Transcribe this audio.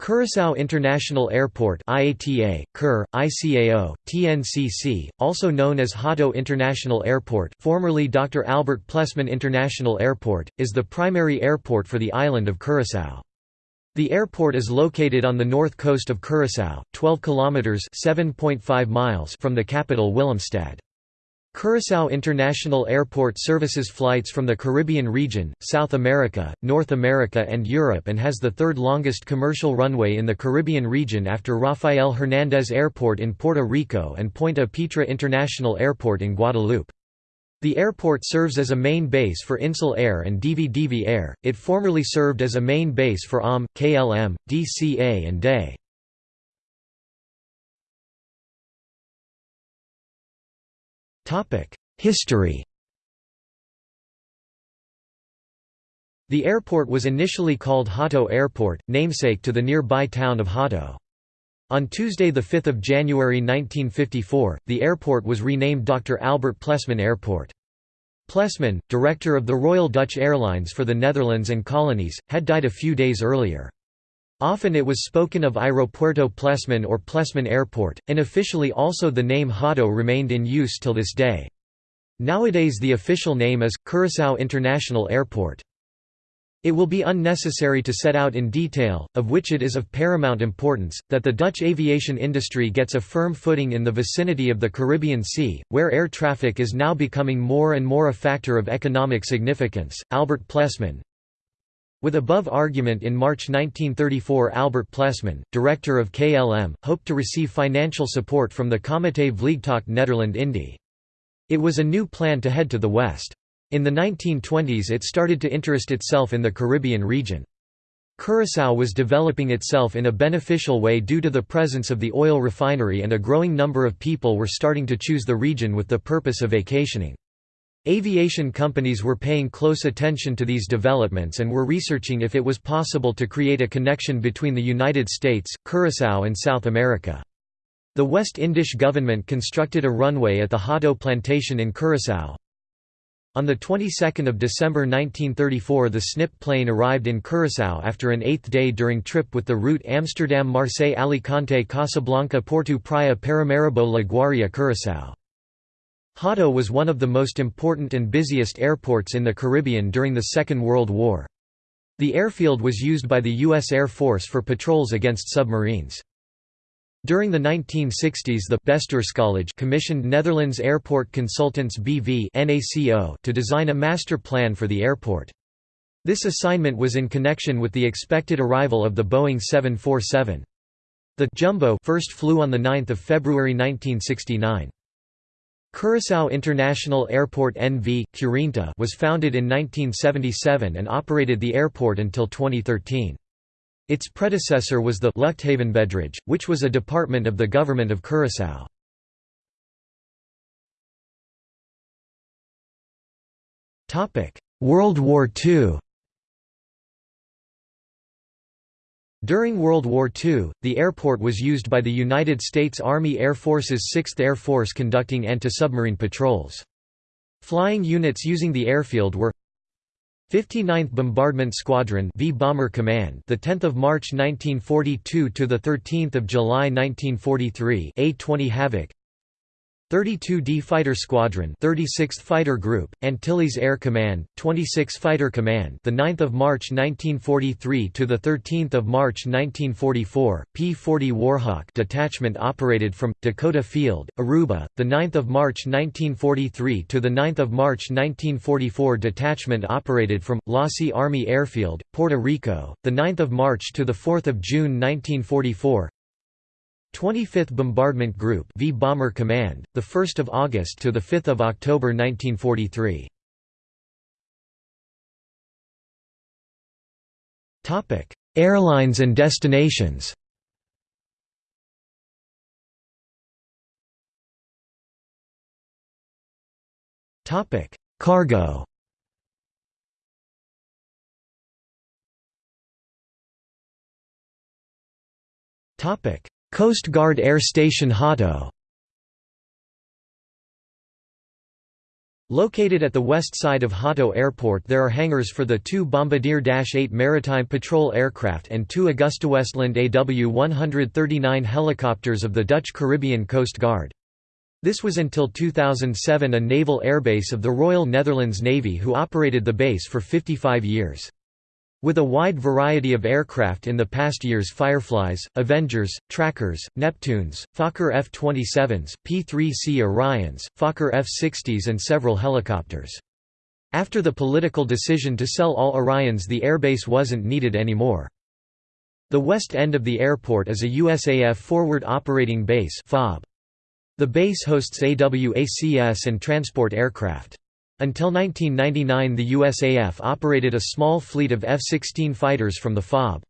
Curaçao International Airport IATA, CUR, ICAO, TNCC, also known as Hato International Airport formerly Dr. Albert Plessman International Airport, is the primary airport for the island of Curaçao. The airport is located on the north coast of Curaçao, 12 kilometers (7.5 miles) from the capital Willemstad. Curaçao International Airport services flights from the Caribbean region, South America, North America and Europe and has the third longest commercial runway in the Caribbean region after Rafael Hernández Airport in Puerto Rico and Pointe Pitre International Airport in Guadeloupe. The airport serves as a main base for Insel Air and Divi Air. It formerly served as a main base for AM, KLM, DCA and DE. History The airport was initially called Hato Airport, namesake to the nearby town of Hato. On Tuesday 5 January 1954, the airport was renamed Dr. Albert Plessman Airport. Plessman, director of the Royal Dutch Airlines for the Netherlands and colonies, had died a few days earlier. Often it was spoken of Aeropuerto Plessman or Plessman Airport, and officially also the name Hato remained in use till this day. Nowadays the official name is, Curaçao International Airport. It will be unnecessary to set out in detail, of which it is of paramount importance, that the Dutch aviation industry gets a firm footing in the vicinity of the Caribbean Sea, where air traffic is now becoming more and more a factor of economic significance. Albert Plessman, with above argument in March 1934 Albert Plessman, director of KLM, hoped to receive financial support from the Comité Vliegtuig Nederland Indie. It was a new plan to head to the west. In the 1920s it started to interest itself in the Caribbean region. Curaçao was developing itself in a beneficial way due to the presence of the oil refinery and a growing number of people were starting to choose the region with the purpose of vacationing. Aviation companies were paying close attention to these developments and were researching if it was possible to create a connection between the United States, Curaçao and South America. The West Indish government constructed a runway at the Hato plantation in Curaçao. On the 22nd of December 1934 the SNIP plane arrived in Curaçao after an eighth day during trip with the route Amsterdam-Marseille-Alicante-Casablanca-Porto Praia Paramaribo-La Guaira Curaçao. Hato was one of the most important and busiest airports in the Caribbean during the Second World War. The airfield was used by the U.S. Air Force for patrols against submarines. During the 1960s the Bestuurscollege commissioned Netherlands Airport Consultants BV to design a master plan for the airport. This assignment was in connection with the expected arrival of the Boeing 747. The Jumbo first flew on 9 February 1969. Curaçao International Airport NV, Curinta was founded in 1977 and operated the airport until 2013. Its predecessor was the Luchthavenbedrijf, which was a department of the government of Curaçao. World War II During World War II, the airport was used by the United States Army Air Force's 6th Air Force conducting anti-submarine patrols. Flying units using the airfield were 59th Bombardment Squadron V Bomber Command the 10th of March 1942 to the 13th of July 1943 A20 Havoc 32d Fighter Squadron 36th Fighter Group Antilles Air Command 26 Fighter Command the 9th of March 1943 to the 13th of March 1944 P40 Warhawk detachment operated from Dakota Field Aruba the 9th of March 1943 to the 9th of March 1944 detachment operated from Losey Army Airfield Puerto Rico the 9th of March to the 4th of June 1944 25th Bombardment Group V Bomber Command, the 1st of August to the 5th of October 1943. Topic: Airlines and destinations. Topic: Cargo. Topic: Coast Guard Air Station Hato Located at the west side of Hato Airport there are hangars for the two Bombardier-8 maritime patrol aircraft and two AgustaWestland AW-139 helicopters of the Dutch Caribbean Coast Guard. This was until 2007 a naval airbase of the Royal Netherlands Navy who operated the base for 55 years. With a wide variety of aircraft in the past years Fireflies, Avengers, Trackers, Neptunes, Fokker F-27s, P-3C Orions, Fokker F-60s and several helicopters. After the political decision to sell all Orions the airbase wasn't needed anymore. The west end of the airport is a USAF Forward Operating Base FOB. The base hosts AWACS and transport aircraft. Until 1999 the USAF operated a small fleet of F-16 fighters from the FOB.